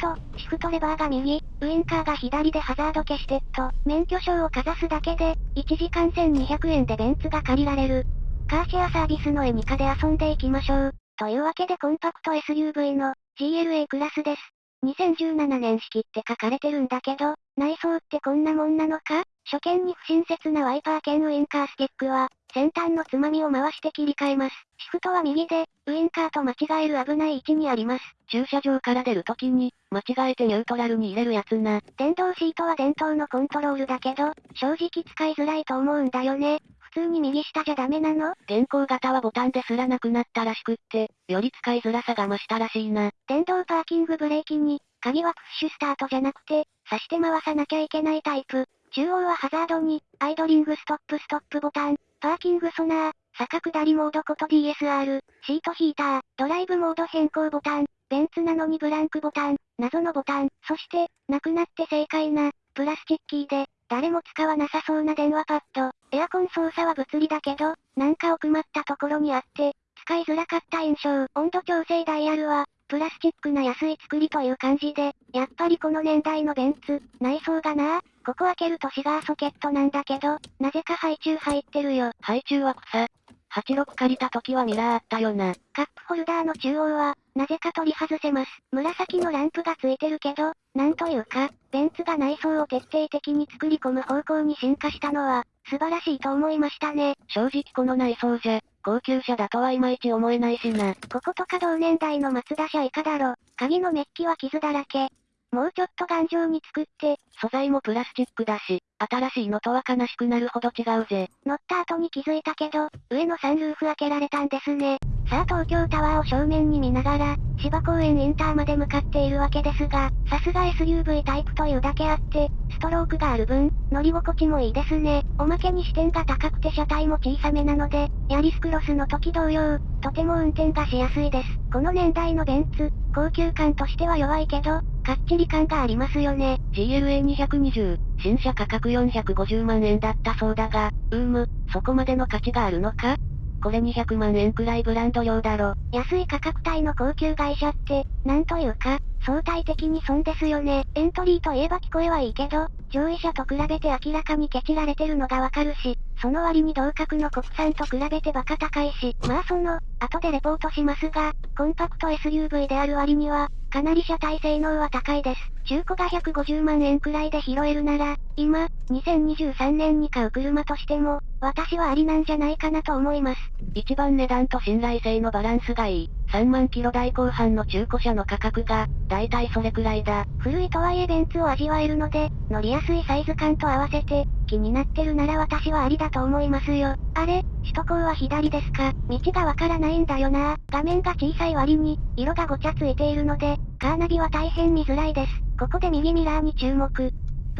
と、シフトレバーが右、ウインカーが左でハザード消してっと、免許証をかざすだけで、1時間1200円でベンツが借りられる。カーシェアサービスのエニカで遊んでいきましょう。というわけでコンパクト SUV の GLA クラスです。2017年式って書かれてるんだけど、内装ってこんなもんなのか？初見に不親切なワイパー兼ウインカースティックは、先端のつまみを回して切り替えます。シフトは右で、ウインカーと間違える危ない位置にあります。駐車場から出るときに、間違えてニュートラルに入れるやつな。電動シートは伝統のコントロールだけど、正直使いづらいと思うんだよね。普通に右下じゃダメなの？現行型はボタンですらなくなったらしくって、より使いづらさが増したらしいな。電動パーキングブレーキに、鍵はプッシュスタートじゃなくて、刺して回さなきゃいけないタイプ。中央はハザードに、アイドリングストップストップボタン、パーキングソナー、坂下りモードこと DSR、シートヒーター、ドライブモード変更ボタン、ベンツなのにブランクボタン、謎のボタン、そして、なくなって正解な、プラスチッキーで、誰も使わなさそうな電話パッド。エアコン操作は物理だけど、なんか奥まったところにあって、使いづらかった印象。温度調整ダイヤルは、プラスチックな安い作りという感じで、やっぱりこの年代のベンツ、内装がなここ開けるとシガーソケットなんだけど、なぜか配中入ってるよ。配中は草。86借りた時はミラーあったよな。カップホルダーの中央は、なぜか取り外せます。紫のランプがついてるけど、なんというか、ベンツが内装を徹底的に作り込む方向に進化したのは、素晴らしいと思いましたね。正直この内装じゃ、高級車だとはいまいち思えないしな。こことか同年代のマツダ車以下だろ。鍵のメッキは傷だらけ。もうちょっと頑丈に作って、素材もプラスチックだし、新しいのとは悲しくなるほど違うぜ。乗った後に気づいたけど、上のサンルーフ開けられたんですね。さあ東京タワーを正面に見ながら、芝公園インターまで向かっているわけですが、さすが SUV タイプというだけあって、ストロークがある分、乗り心地もいいですね。おまけに視点が高くて車体も小さめなので、ヤリスクロスの時同様、とても運転がしやすいです。この年代のベンツ、高級感としては弱いけど、かっちり感がありますよね。GLA220、新車価格450万円だったそうだが、うーむ、そこまでの価値があるのか？これ200万円くらいブランド用だろ。安い価格帯の高級外車って、なんというか、相対的に損ですよね。エントリーといえば聞こえはいいけど、上位車と比べて明らかにケチられてるのがわかるし、その割に同格の国産と比べてバカ高いし、まあその、後でレポートしますが、コンパクト SUV である割には、かなり車体性能は高いです。中古が150万円くらいで拾えるなら、今、2023年に買う車としても、私はありなんじゃないかなと思います。一番値段と信頼性のバランスがいい。3万キロ台後半の中古車の価格が、だいたいそれくらいだ。古いとはいえベンツを味わえるので、乗りやすいサイズ感と合わせて、気になってるなら私はありだと思いますよ。あれ、首都高は左ですか？道がわからないんだよな画面が小さい割に、色がごちゃついているので、カーナビは大変見づらいです。ここで右ミラーに注目。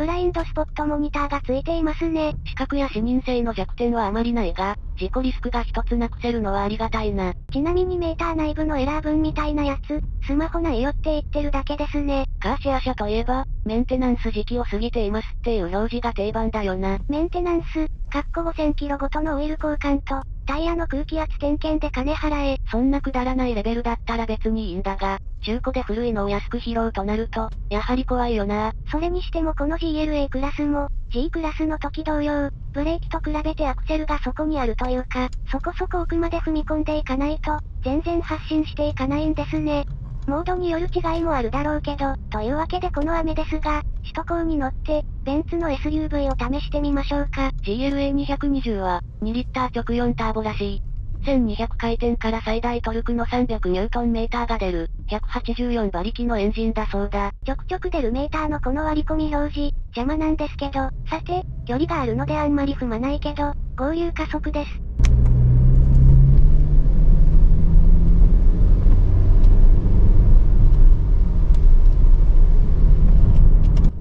ブラインドスポットモニターがついていますね。視覚や視認性の弱点はあまりないが、事故リスクが一つなくせるのはありがたいな。ちなみにメーター内部のエラー分みたいなやつ、スマホ内よって言ってるだけですね。カーシェア車といえば、メンテナンス時期を過ぎていますっていう表示が定番だよな。メンテナンス、かっこ5000キロごとのオイル交換と、タイヤの空気圧点検で金払え。そんなくだらないレベルだったら別にいいんだが、中古で古いのを安く拾うとなると、やはり怖いよな。それにしてもこの GLA クラスも、G クラスの時同様、ブレーキと比べてアクセルがそこにあるというか、そこそこ奥まで踏み込んでいかないと、全然発進していかないんですね。モードによる違いもあるだろうけど、というわけでこの雨ですが、首都高に乗って、ベンツの SUV を試してみましょうか。GLA220 は、2リッター直4ターボらしい。1200回転から最大トルクの300ニュートンメーターが出る、184馬力のエンジンだそうだ。ちょくちょく出るメーターのこの割り込み表示、邪魔なんですけど、さて、距離があるのであんまり踏まないけど、合流加速です。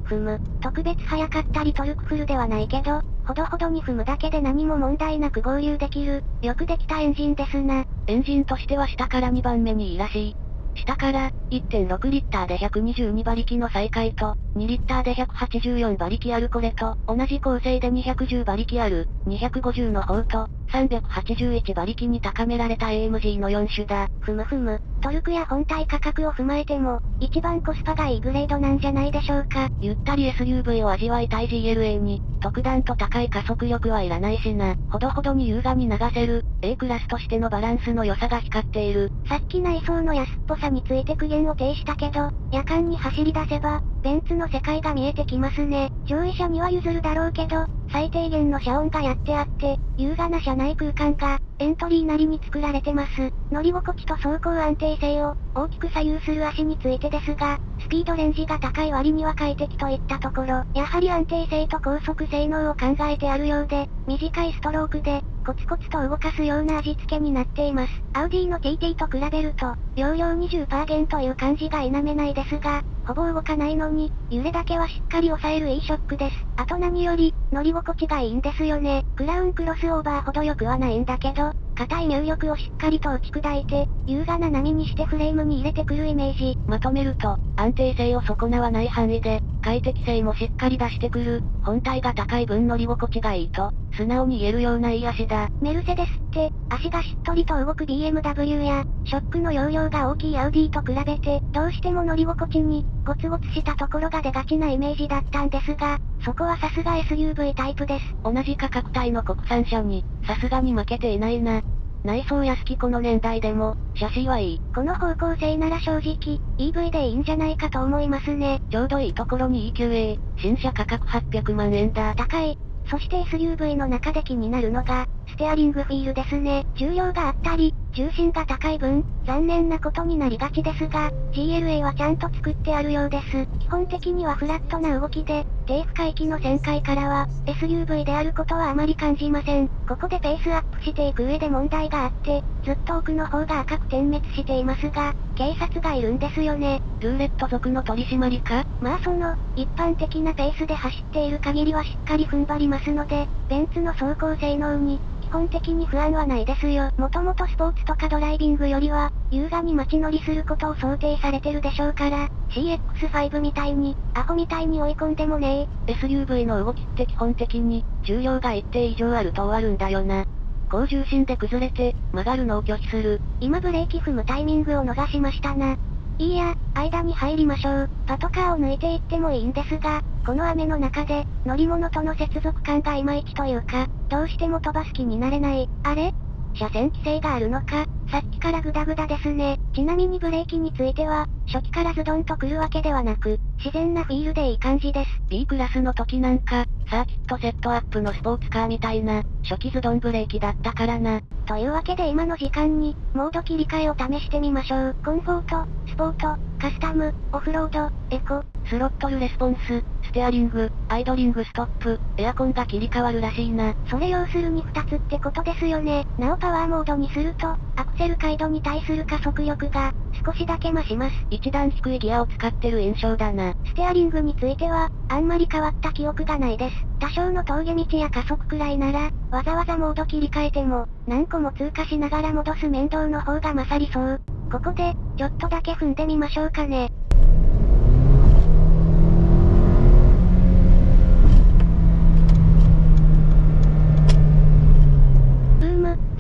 踏む。特別早かったりトルクフルではないけど、ほどほどに踏むだけで何も問題なく合流できる、よくできたエンジンですな。エンジンとしては下から2番目にいいらしい。下から、1.6リッターで122馬力の再開と、2リッターで184馬力あるこれと、同じ構成で210馬力ある、250の方と、381馬力に高められた AMG の4種だ。ふむふむ、トルクや本体価格を踏まえても、一番コスパがいいグレードなんじゃないでしょうか。ゆったり SUV を味わいたい GLA に、特段と高い加速力はいらないしな。ほどほどに優雅に流せる、A クラスとしてのバランスの良さが光っている。さっき内装の安っぽさについて苦言を呈したけど、夜間に走り出せば、ベンツの世界が見えてきますね。上位者には譲るだろうけど、最低限の遮音がやってあって、優雅な車内空間が、エントリーなりに作られてます。乗り心地と走行安定性を、大きく左右する足についてですが、スピードレンジが高い割には快適といったところ、やはり安定性と高速性能を考えてあるようで、短いストロークで、コツコツと動かすような味付けになっています。アウディの TT と比べると、容量20%減という感じが否めないですが、ほぼ動かないのに、揺れだけはしっかり抑えるいいショックです。あと何より、乗り心地がいいんですよね。クラウンクロスオーバーほど良くはないんだけど、硬い入力をしっかりと打ち砕いて、優雅な波にしてフレームに入れてくるイメージ。まとめると、安定性を損なわない範囲で、快適性もしっかり出してくる、本体が高い分乗り心地がいいと、素直に言えるようないい足だ。メルセデスって、足がしっとりと動く BMW や、ショックの容量が大きいアウディと比べて、どうしても乗り心地に、ゴツゴツしたところが出がちなイメージだったんですが、そこはさすが SUV タイプです。同じ価格帯の国産車に、さすがに負けていないな。内装や好きこの年代でも、シャシーはいい。この方向性なら正直、EV でいいんじゃないかと思いますね。ちょうどいいところに EQA、新車価格800万円だ。高い。そして SUV の中で気になるのが、ステアリングフィールですね。重量があったり、重心が高い分、残念なことになりがちですが、GLA はちゃんと作ってあるようです。基本的にはフラットな動きで、低負荷域の旋回からは、SUV であることはあまり感じません。ここでペースアップしていく上で問題があって、ずっと奥の方が赤く点滅していますが、警察がいるんですよね。ルーレット族の取り締まりか？まあその、一般的なペースで走っている限りはしっかり踏ん張りますので、ベンツの走行性能に、基本的に不安はないですよ。もともとスポーツとかドライビングよりは、優雅に街乗りすることを想定されてるでしょうから、CX5 みたいに、アホみたいに追い込んでもねえ。SUV の動きって基本的に、重量が一定以上あると終わるんだよな。高重心で崩れて、曲がるのを拒否する。今ブレーキ踏むタイミングを逃しましたな。いいや、間に入りましょう。パトカーを抜いていってもいいんですが、この雨の中で、乗り物との接続感がいまいちというか、どうしても飛ばす気になれない。あれ？車線規制があるのか？さっきからグダグダですね。ちなみにブレーキについては、初期からズドンと来るわけではなく、自然なフィールでいい感じです。B クラスの時なんか、サーキットセットアップのスポーツカーみたいな、初期ズドンブレーキだったからな。というわけで今の時間に、モード切り替えを試してみましょう。コンフォート、スポート、カスタム、オフロード、エコ、スロットルレスポンス、ステアリング、アイドリングストップ、エアコンが切り替わるらしいな。それ要するに2つってことですよね。なおパワーモードにすると、アクセル回路に対する加速力が、少しだけ増します。一段低いギアを使ってる印象だな。ステアリングについては、あんまり変わった記憶がないです。多少の峠道や加速くらいなら、わざわざモード切り替えても、何個も通過しながら戻す面倒の方が勝りそう。ここで、ちょっとだけ踏んでみましょうかね。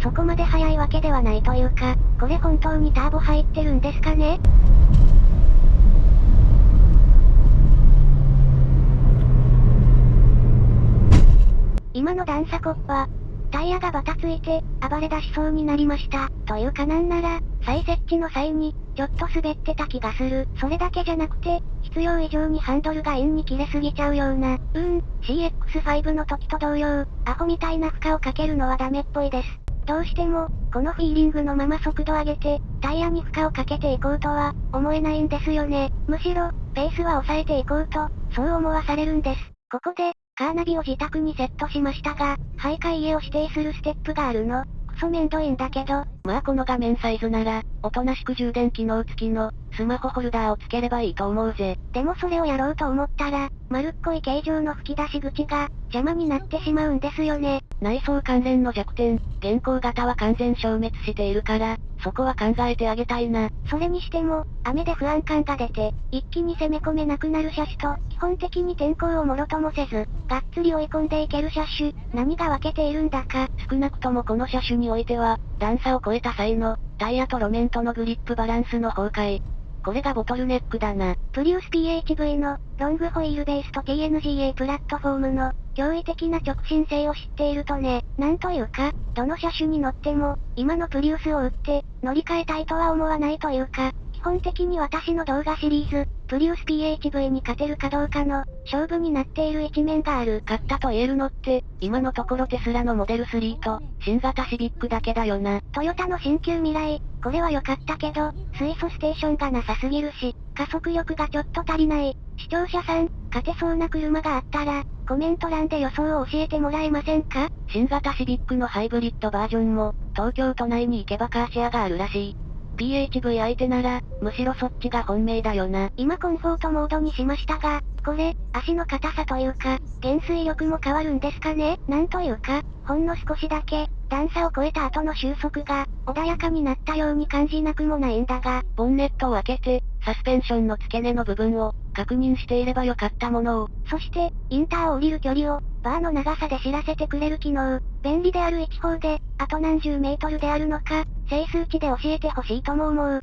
そこまで速いわけではないというか、これ本当にターボ入ってるんですかね？今の段差コッパ、タイヤがバタついて、暴れ出しそうになりました。というかなんなら、再設置の際に、ちょっと滑ってた気がする。それだけじゃなくて、必要以上にハンドルが円に切れすぎちゃうような。うん、CX5 の時と同様、アホみたいな負荷をかけるのはダメっぽいです。どうしても、このフィーリングのまま速度上げて、タイヤに負荷をかけていこうとは、思えないんですよね。むしろ、ペースは抑えていこうと、そう思わされるんです。ここで、カーナビを自宅にセットしましたが、徘徊家を指定するステップがあるの。クソめんどいんだけど。まあこの画面サイズなら、おとなしく充電機能付きの、スマホホルダーを付ければいいと思うぜ。でもそれをやろうと思ったら、丸っこい形状の吹き出し口が、邪魔になってしまうんですよね。内装関連の弱点、現行型は完全消滅しているから、そこは考えてあげたいな。それにしても、雨で不安感が出て、一気に攻め込めなくなる車種と、基本的に天候をもろともせず、がっつり追い込んでいける車種、何が分けているんだか。ス少なくともこの車種においては、段差を超えた際の、タイヤと路面とのグリップバランスの崩壊。これがボトルネックだな。プリウス PHV の、ロングホイールベースと TNGA プラットフォームの、驚異的な直進性を知っているとね、なんというか、どの車種に乗っても、今のプリウスを売って、乗り換えたいとは思わないというか、基本的に私の動画シリーズ、プリウス PHV に勝てるかどうかの、勝負になっている一面がある。勝ったと言えるのって、今のところテスラのモデル3と、新型シビックだけだよな。トヨタの新旧未来、これは良かったけど、水素ステーションがなさすぎるし、加速力がちょっと足りない。視聴者さん、勝てそうな車があったら、コメント欄で予想を教えてもらえませんか？新型シビックのハイブリッドバージョンも、東京都内に行けばカーシェアがあるらしい。PHV 相手なら、むしろそっちが本命だよな。今コンフォートモードにしましたが、これ、足の硬さというか、減衰力も変わるんですかね？なんというか、ほんの少しだけ、段差を越えた後の収束が、穏やかになったように感じなくもないんだが、ボンネットを開けて、サスペンションの付け根の部分を、確認していればよかったものを。そして、インターを降りる距離を、バーの長さで知らせてくれる機能。便利である一方で、あと何十メートルであるのか、整数値で教えてほしいとも思う。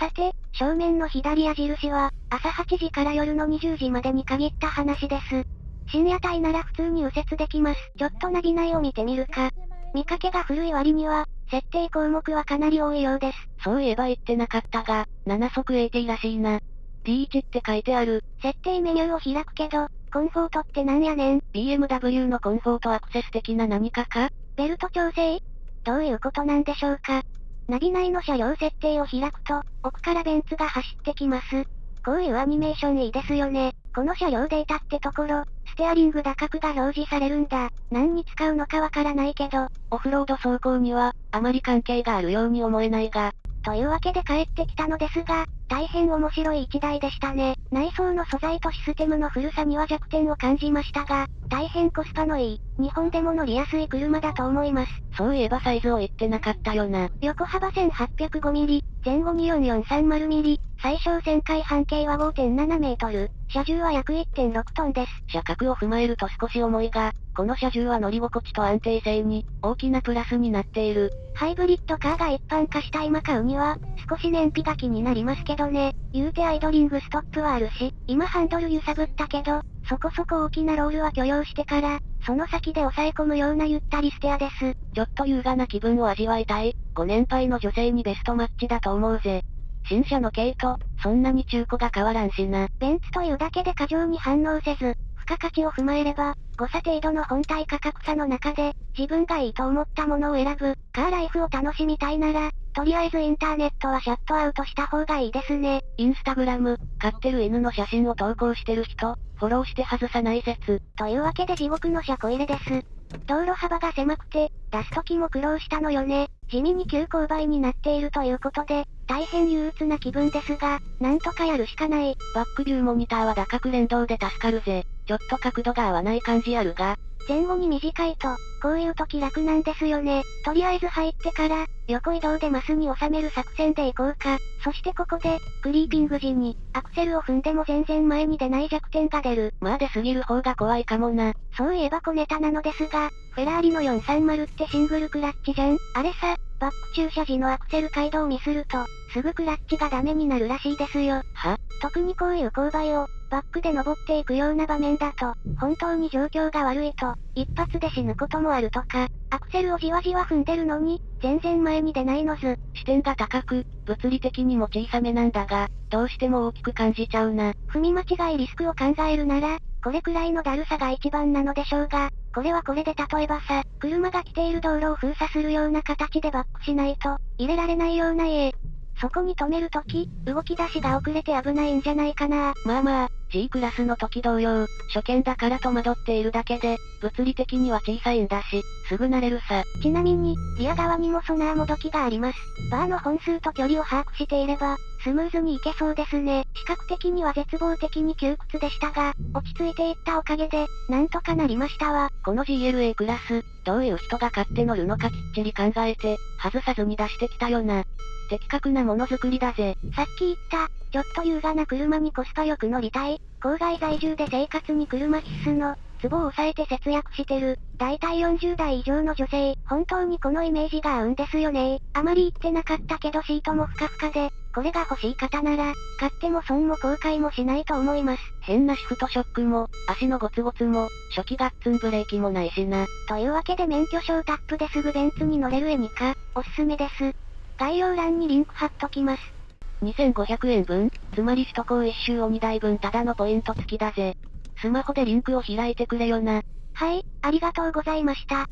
さて、正面の左矢印は、朝8時から夜の20時までに限った話です。深夜帯なら普通に右折できます。ちょっとナビ内を見てみるか。見かけが古い割には、設定項目はかなり多いようです。そういえば言ってなかったが、7速 AT らしいな。D1 って書いてある。設定メニューを開くけど、コンフォートってなんやねん ?BMW のコンフォートアクセス的な何かか？ベルト調整？どういうことなんでしょうか？ナビ内の車両設定を開くと、奥からベンツが走ってきます。こういうアニメーションいいですよね。この車両データってところ、ステアリング打角が表示されるんだ。何に使うのかわからないけど、オフロード走行には、あまり関係があるように思えないが。というわけで帰ってきたのですが、大変面白い一台でしたね。内装の素材とシステムの古さには弱点を感じましたが、大変コスパのいい、日本でも乗りやすい車だと思います。そういえばサイズを言ってなかったよな。横幅 1805mm、前後 24430mm、最小旋回半径は5.7メートル、車重は約1.6トンです。車格を踏まえると少し重いが、この車重は乗り心地と安定性に、大きなプラスになっている。ハイブリッドカーが一般化した今買うには、少し燃費が気になりますけどね。言うてアイドリングストップはあるし、今ハンドル揺さぶったけど、そこそこ大きなロールは許容してから、その先で抑え込むようなゆったりステアです。ちょっと優雅な気分を味わいたい。ご年配の女性にベストマッチだと思うぜ。新車の軽と、そんなに中古が変わらんしな。ベンツというだけで過剰に反応せず、付加価値を踏まえれば、誤差程度の本体価格差の中で、自分がいいと思ったものを選ぶ、カーライフを楽しみたいなら、とりあえずインターネットはシャットアウトした方がいいですね。インスタグラム、飼ってる犬の写真を投稿してる人、フォローして外さない説。というわけで地獄の車庫入れです。道路幅が狭くて、出す時も苦労したのよね。地味に急勾配になっているということで、大変憂鬱な気分ですが、なんとかやるしかない。バックビューモニターは打角連動で助かるぜ。ちょっと角度が合わない感じあるが。前後に短いと、こういう時楽なんですよね。とりあえず入ってから、横移動でマスに収める作戦でいこうか。そしてここで、クリーピング時に、アクセルを踏んでも全然前に出ない弱点が出る。まあ出すぎる方が怖いかもな。そういえば小ネタなのですが、フェラーリの430ってシングルクラッチじゃんあれさ、バック駐車時のアクセル街道ミスると、すぐクラッチがダメになるらしいですよ。は？特にこういう勾配を、バックで登っていくような場面だと、本当に状況が悪いと、一発で死ぬこともあるとか、アクセルをじわじわ踏んでるのに、全然前に出ないのず。視点が高く、物理的にも小さめなんだが、どうしても大きく感じちゃうな。踏み間違いリスクを考えるなら、これくらいのだるさが一番なのでしょうが、これはこれで例えばさ、車が来ている道路を封鎖するような形でバックしないと、入れられないような家。そこに止めるとき、動き出しが遅れて危ないんじゃないかな。まあまあ、G クラスの時同様、初見だから戸惑っているだけで、物理的には小さいんだし、すぐ慣れるさ。ちなみに、リア側にもソナーもどきがあります。バーの本数と距離を把握していれば、スムーズにいけそうですね。視覚的には絶望的に窮屈でしたが、落ち着いていったおかげで、なんとかなりましたわ。この GLA クラス、どういう人が買って乗るのかきっちり考えて、外さずに出してきたよな。的確なものづくりだぜ。さっき言った、ちょっと優雅な車にコスパよく乗りたい、郊外在住で生活に車必須の、壺を抑えて節約してる。だいたい40代以上の女性、本当にこのイメージが合うんですよねあまり言ってなかったけどシートもふかふかで、これが欲しい方なら、買っても損も後悔もしないと思います。変なシフトショックも、足のゴツゴツも、初期ガッツンブレーキもないしな。というわけで免許証タップですぐベンツに乗れるエニカ、おすすめです。概要欄にリンク貼っときます。2500円分、つまり首都高一周を2台分ただのポイント付きだぜ。スマホでリンクを開いてくれよな。はい、ありがとうございました。